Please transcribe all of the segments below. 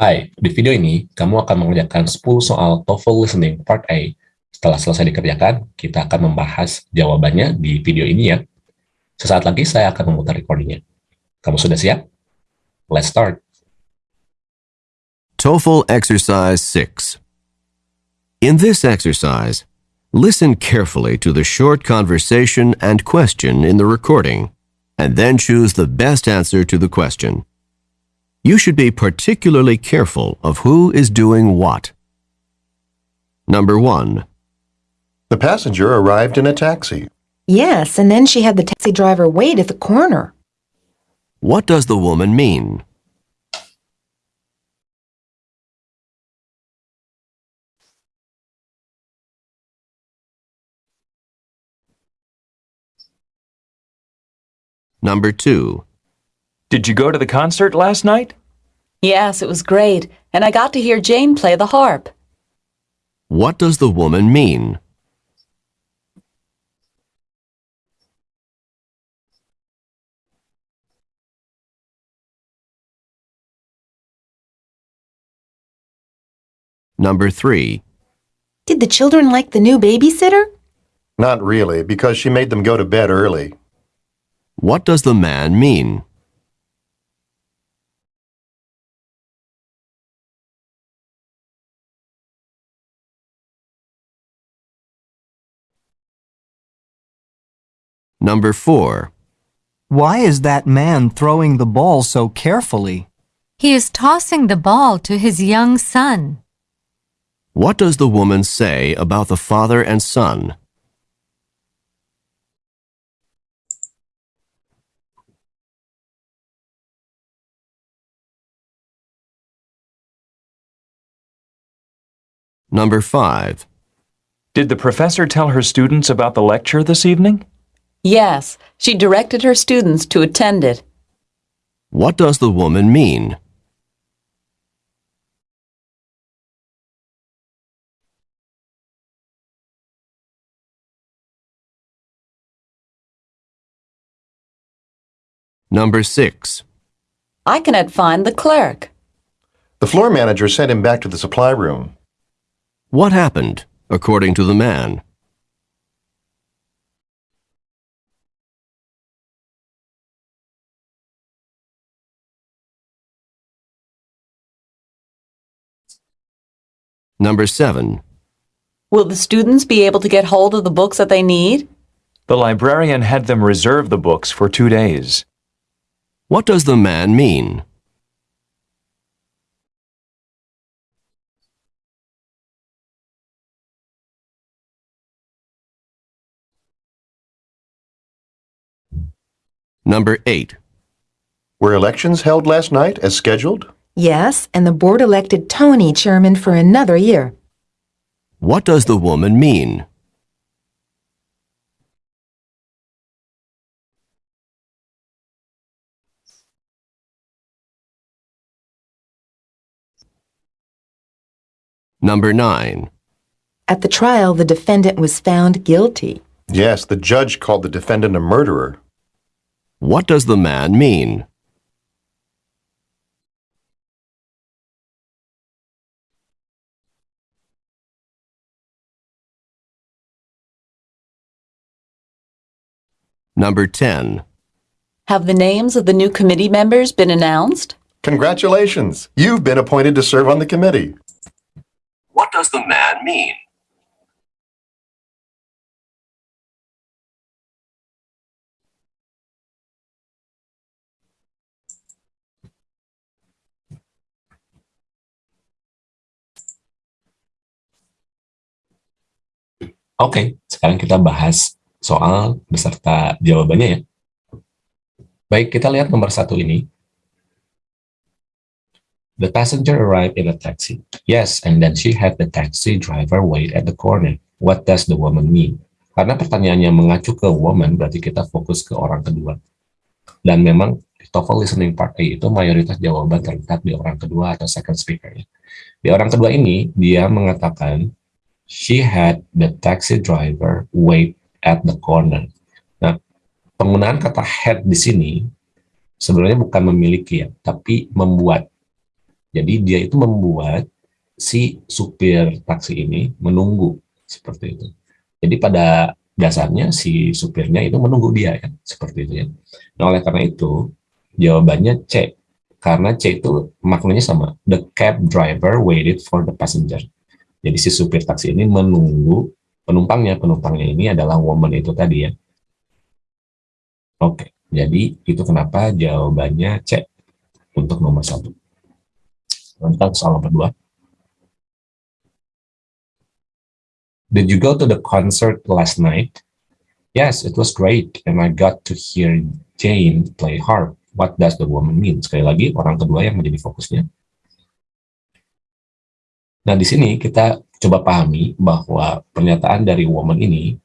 Hai, di video ini kamu akan mengerjakan 10 soal TOEFL Listening Part A. Setelah selesai dikerjakan, kita akan membahas jawabannya di video ini ya. Sesaat lagi saya akan memutar recordingnya. Kamu sudah siap? Let's start. TOEFL Exercise 6 In this exercise, listen carefully to the short conversation and question in the recording, and then choose the best answer to the question. You should be particularly careful of who is doing what. Number 1. The passenger arrived in a taxi. Yes, and then she had the taxi driver wait at the corner. What does the woman mean? Number 2. Did you go to the concert last night? Yes, it was great, and I got to hear Jane play the harp. What does the woman mean? Number 3. Did the children like the new babysitter? Not really, because she made them go to bed early. What does the man mean? Number 4. Why is that man throwing the ball so carefully? He is tossing the ball to his young son. What does the woman say about the father and son? Number 5. Did the professor tell her students about the lecture this evening? Yes, she directed her students to attend it. What does the woman mean? Number 6. I cannot find the clerk. The floor manager sent him back to the supply room. What happened, according to the man? Number 7. Will the students be able to get hold of the books that they need? The librarian had them reserve the books for two days. What does the man mean? Number 8. Were elections held last night as scheduled? Yes, and the board elected Tony chairman for another year. What does the woman mean? Number 9. At the trial, the defendant was found guilty. Yes, the judge called the defendant a murderer. What does the man mean? Number 10. Have the names of the new committee members been announced? Congratulations! You've been appointed to serve on the committee. What does the man mean? Oke, sekarang kita bahas soal beserta jawabannya ya. Baik, kita lihat nomor satu ini. The passenger arrived in a taxi. Yes, and then she had the taxi driver wait at the corner. What does the woman mean? Karena pertanyaannya mengacu ke woman, berarti kita fokus ke orang kedua. Dan memang TOEFL listening part A itu mayoritas jawaban terletak di orang kedua atau second speaker. Ya. Di orang kedua ini, dia mengatakan, she had the taxi driver wait at the corner. Nah, penggunaan kata had di sini sebenarnya bukan memiliki ya, tapi membuat. Jadi dia itu membuat si supir taksi ini menunggu seperti itu. Jadi pada dasarnya si supirnya itu menunggu dia ya, seperti itu ya. Nah, oleh karena itu jawabannya C. Karena C itu maknanya sama. The cab driver waited for the passenger. Jadi si supir taksi ini menunggu penumpangnya. Penumpangnya ini adalah woman itu tadi ya. Oke, jadi itu kenapa jawabannya C untuk nomor satu. Lanjut soal nomor dua. Did you go to the concert last night? Yes, it was great, and I got to hear Jane play harp. What does the woman mean? Sekali lagi, orang kedua yang menjadi fokusnya. Nah, di sini kita coba pahami bahwa pernyataan dari woman ini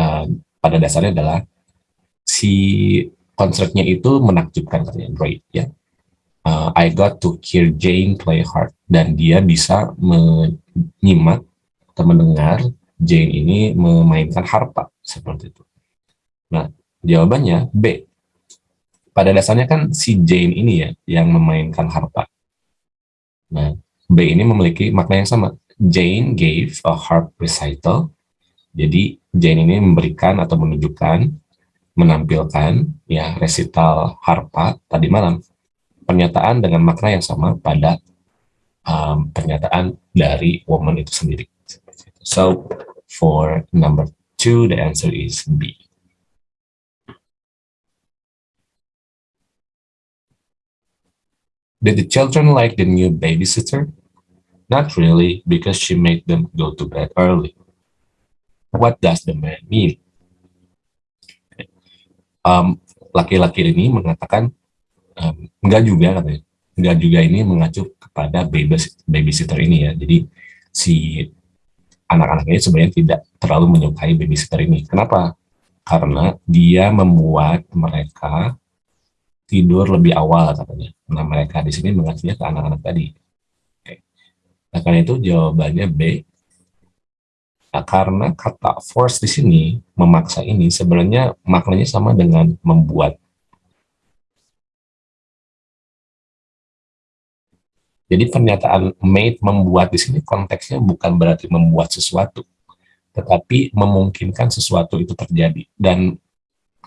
uh, pada dasarnya adalah si konsertnya itu menakjubkan katanya, great ya. Uh, I got to hear Jane play harp dan dia bisa menyimak atau mendengar Jane ini memainkan harpa seperti itu. Nah, jawabannya B. Pada dasarnya kan si Jane ini ya yang memainkan harpa. Nah, B ini memiliki makna yang sama. Jane gave a harp recital. Jadi Jane ini memberikan atau menunjukkan, menampilkan ya recital harpa tadi malam. Pernyataan dengan makna yang sama pada um, pernyataan dari woman itu sendiri. So for number two, the answer is B. Did the children like the new babysitter? Not really, because she made them go to bed early. What does the man mean? Um, laki-laki ini mengatakan um, enggak juga katanya. Enggak juga ini mengacu kepada babysitter ini ya. Jadi si anak-anak ini sebenarnya tidak terlalu menyukai babysitter ini. Kenapa? Karena dia membuat mereka tidur lebih awal katanya. Nah mereka di sini mengacunya ke anak-anak tadi. Nah karena itu jawabannya B. Nah, karena kata force di sini memaksa ini sebenarnya maknanya sama dengan membuat Jadi pernyataan made membuat di sini konteksnya bukan berarti membuat sesuatu, tetapi memungkinkan sesuatu itu terjadi. Dan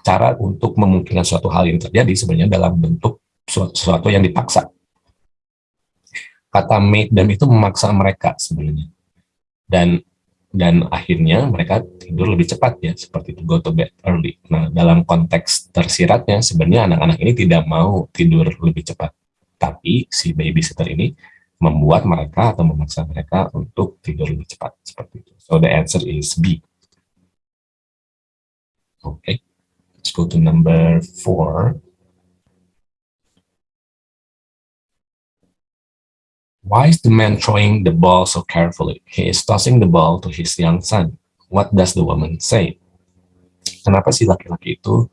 cara untuk memungkinkan suatu hal yang terjadi sebenarnya dalam bentuk sesuatu yang dipaksa. Kata made dan itu memaksa mereka sebenarnya. Dan dan akhirnya mereka tidur lebih cepat ya, seperti itu, go to bed early. Nah, dalam konteks tersiratnya sebenarnya anak-anak ini tidak mau tidur lebih cepat tapi si babysitter ini membuat mereka atau memaksa mereka untuk tidur lebih cepat seperti itu. So the answer is B. Okay, let's go to number four. Why is the man throwing the ball so carefully? He is tossing the ball to his young son. What does the woman say? Kenapa si laki-laki itu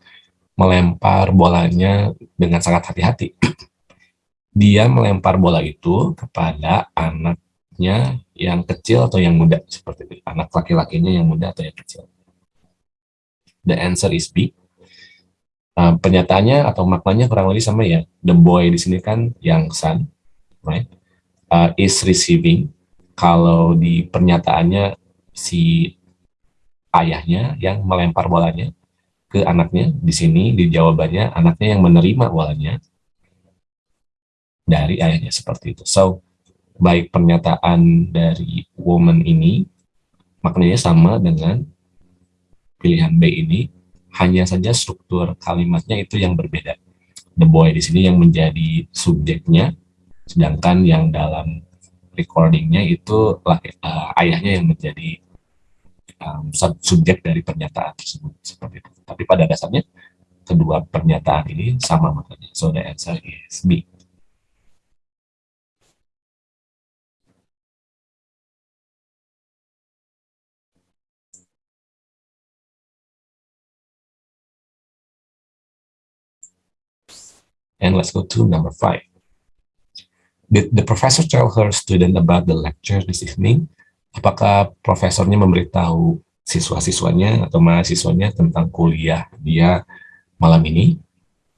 melempar bolanya dengan sangat hati-hati? dia melempar bola itu kepada anaknya yang kecil atau yang muda seperti itu anak laki-lakinya yang muda atau yang kecil the answer is B uh, pernyataannya atau maknanya kurang lebih sama ya the boy di sini kan yang son right uh, is receiving kalau di pernyataannya si ayahnya yang melempar bolanya ke anaknya di sini di jawabannya anaknya yang menerima bolanya dari ayahnya seperti itu. So, baik pernyataan dari woman ini maknanya sama dengan pilihan B ini, hanya saja struktur kalimatnya itu yang berbeda. The boy di sini yang menjadi subjeknya, sedangkan yang dalam recordingnya itu uh, ayahnya yang menjadi um, subjek dari pernyataan tersebut seperti itu. Tapi pada dasarnya kedua pernyataan ini sama maknanya. So the answer is B. And let's go to number five. Did the professor tell her student about the lecture this evening? Apakah profesornya memberitahu siswa-siswanya atau mahasiswanya tentang kuliah dia malam ini?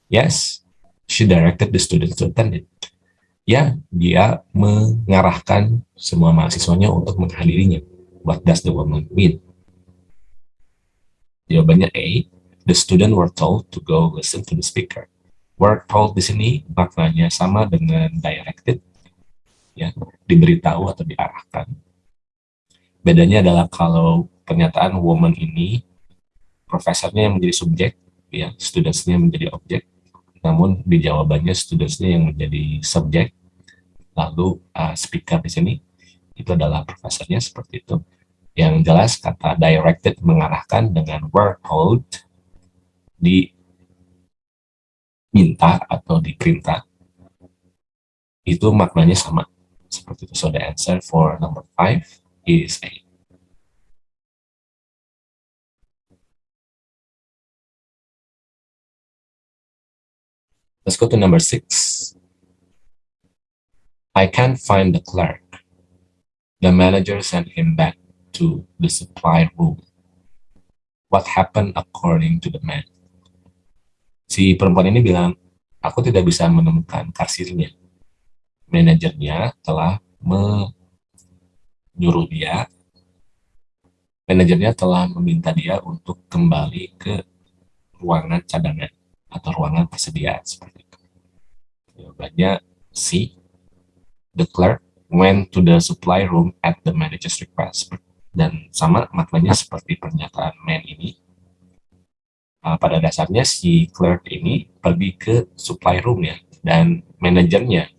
Yes, she directed the students to attend it. Ya, dia mengarahkan semua mahasiswanya untuk menghadirinya. What does the woman mean? Jawabannya A. The student were told to go listen to the speaker. Were told di sini maknanya sama dengan directed, ya, diberitahu atau diarahkan. Bedanya adalah kalau pernyataan woman ini profesornya yang menjadi subjek, ya, studentsnya menjadi objek, namun di jawabannya studentsnya yang menjadi subjek, lalu uh, speaker di sini itu adalah profesornya seperti itu. Yang jelas kata directed mengarahkan dengan were told diminta atau diperintah itu maknanya sama seperti itu. So the answer for number five is A. Let's go to number six. I can't find the clerk. The manager sent him back to the supply room. What happened according to the man? Si perempuan ini bilang, aku tidak bisa menemukan kasirnya. Manajernya telah menyuruh dia, manajernya telah meminta dia untuk kembali ke ruangan cadangan atau ruangan persediaan seperti itu. Jawabannya C. The clerk went to the supply room at the manager's request. Dan sama maknanya seperti pernyataan man ini. Uh, pada dasarnya si clerk ini pergi ke supply room ya. Dan manajernya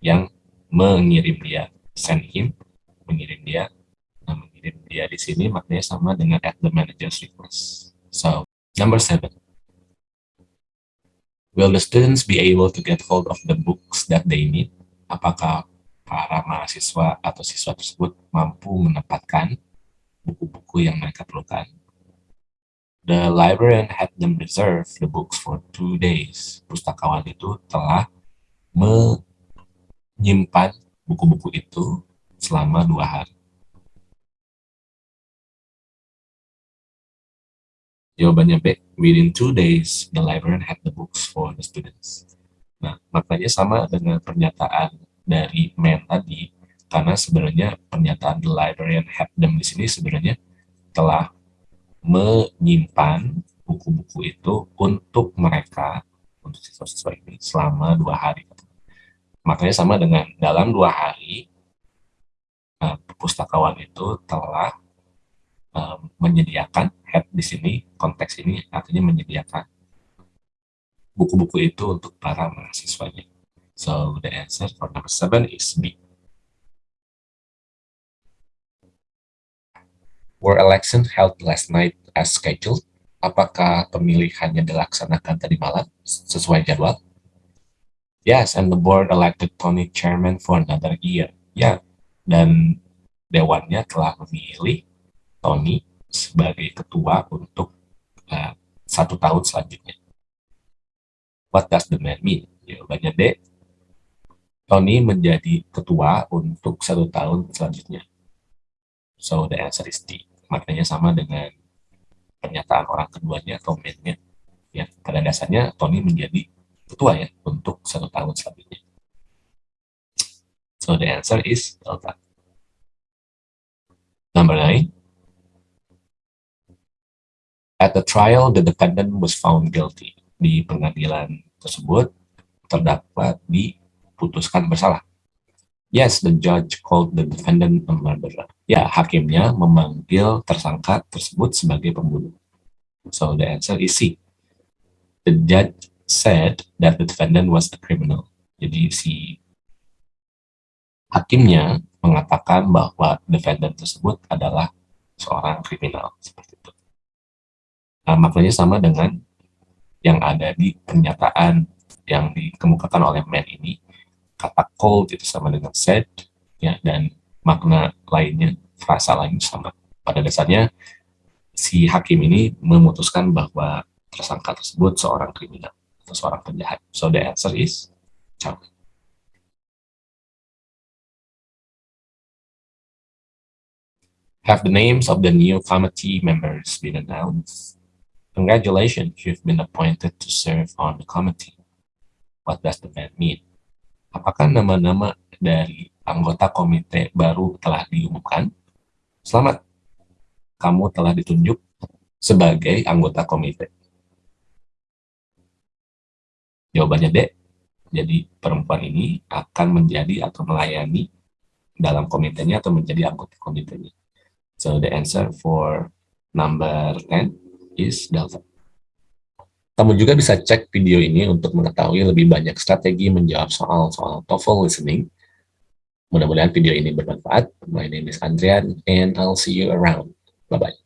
yang mengirim dia. Send him, mengirim dia. Nah, mengirim dia di sini maknanya sama dengan at the manager's request. So, number seven. Will the students be able to get hold of the books that they need? Apakah para mahasiswa atau siswa tersebut mampu mendapatkan buku-buku yang mereka perlukan? The librarian had them reserve the books for two days. Pustakawan itu telah menyimpan buku-buku itu selama dua hari. Jawabannya B. Within two days, the librarian had the books for the students. Nah, maknanya sama dengan pernyataan dari man tadi, karena sebenarnya pernyataan the librarian had them di sini sebenarnya telah menyimpan buku-buku itu untuk mereka, untuk siswa-siswa ini selama dua hari. Makanya sama dengan dalam dua hari, nah, pustakawan itu telah um, menyediakan head di sini, konteks ini artinya menyediakan buku-buku itu untuk para mahasiswanya. So the answer for number seven is B. Were election held last night as scheduled? Apakah pemilihannya dilaksanakan tadi malam sesuai jadwal? Yes, and the board elected Tony chairman for another year. Ya, dan dewannya telah memilih Tony sebagai ketua untuk uh, satu tahun selanjutnya. What does the man mean? Jawabannya D. Tony menjadi ketua untuk satu tahun selanjutnya. So the answer is D. Maknanya sama dengan pernyataan orang keduanya atau man-nya. Ya, pada dasarnya Tony menjadi ketua ya untuk satu tahun selanjutnya. So the answer is delta. Number nine, At the trial, the defendant was found guilty. Di pengadilan tersebut, terdakwa diputuskan bersalah. Yes, the judge called the defendant a murderer. Ya, hakimnya memanggil tersangka tersebut sebagai pembunuh. So the answer is C. The judge said that the defendant was a criminal. Jadi si hakimnya mengatakan bahwa defendant tersebut adalah seorang kriminal seperti itu. Nah, maknanya sama dengan yang ada di pernyataan yang dikemukakan oleh man ini. Kata cold itu sama dengan said, ya, dan makna lainnya, frasa lain sama. Pada dasarnya, si hakim ini memutuskan bahwa tersangka tersebut seorang kriminal atau seorang penjahat. So the answer is Charlie. Have the names of the new committee members been announced? Congratulations, you've been appointed to serve on the committee. What does the man mean? Apakah nama-nama dari anggota komite baru telah diumumkan? Selamat, kamu telah ditunjuk sebagai anggota komite. Jawabannya D. Jadi perempuan ini akan menjadi atau melayani dalam komitenya atau menjadi anggota komitenya. So the answer for number 10 is Delta. Kamu juga bisa cek video ini untuk mengetahui lebih banyak strategi menjawab soal-soal TOEFL listening. Mudah-mudahan video ini bermanfaat. My name is Andrian and I'll see you around. Bye-bye.